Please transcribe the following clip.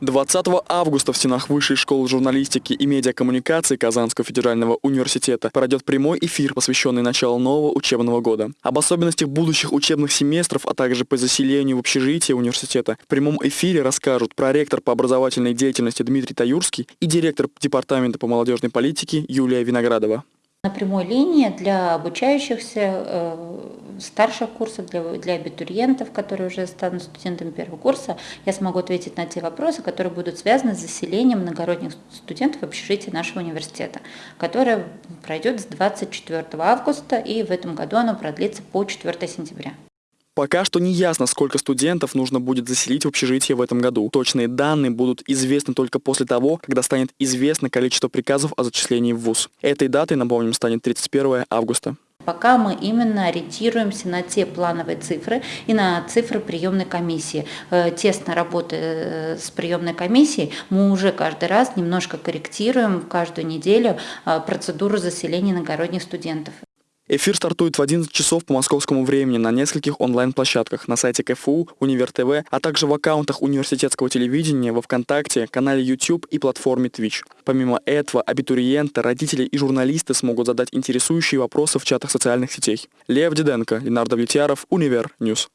20 августа в стенах Высшей школы журналистики и медиакоммуникации Казанского федерального университета пройдет прямой эфир, посвященный началу нового учебного года. Об особенностях будущих учебных семестров, а также по заселению в общежитие университета в прямом эфире расскажут проректор по образовательной деятельности Дмитрий Таюрский и директор Департамента по молодежной политике Юлия Виноградова. На прямой линии для обучающихся э, старших курсов, для, для абитуриентов, которые уже станут студентами первого курса, я смогу ответить на те вопросы, которые будут связаны с заселением многородных студентов в общежитие нашего университета, которое пройдет с 24 августа и в этом году оно продлится по 4 сентября. Пока что не ясно, сколько студентов нужно будет заселить в общежитие в этом году. Точные данные будут известны только после того, когда станет известно количество приказов о зачислении в ВУЗ. Этой датой, напомним, станет 31 августа. Пока мы именно ориентируемся на те плановые цифры и на цифры приемной комиссии. Э, тесно работая э, с приемной комиссией, мы уже каждый раз немножко корректируем каждую неделю э, процедуру заселения иногородних студентов. Эфир стартует в 11 часов по московскому времени на нескольких онлайн-площадках на сайте КФУ, Универ ТВ, а также в аккаунтах университетского телевидения, во Вконтакте, канале YouTube и платформе Twitch. Помимо этого, абитуриенты, родители и журналисты смогут задать интересующие вопросы в чатах социальных сетей. Лев Диденко, Ленар Давлетьяров, Универ News.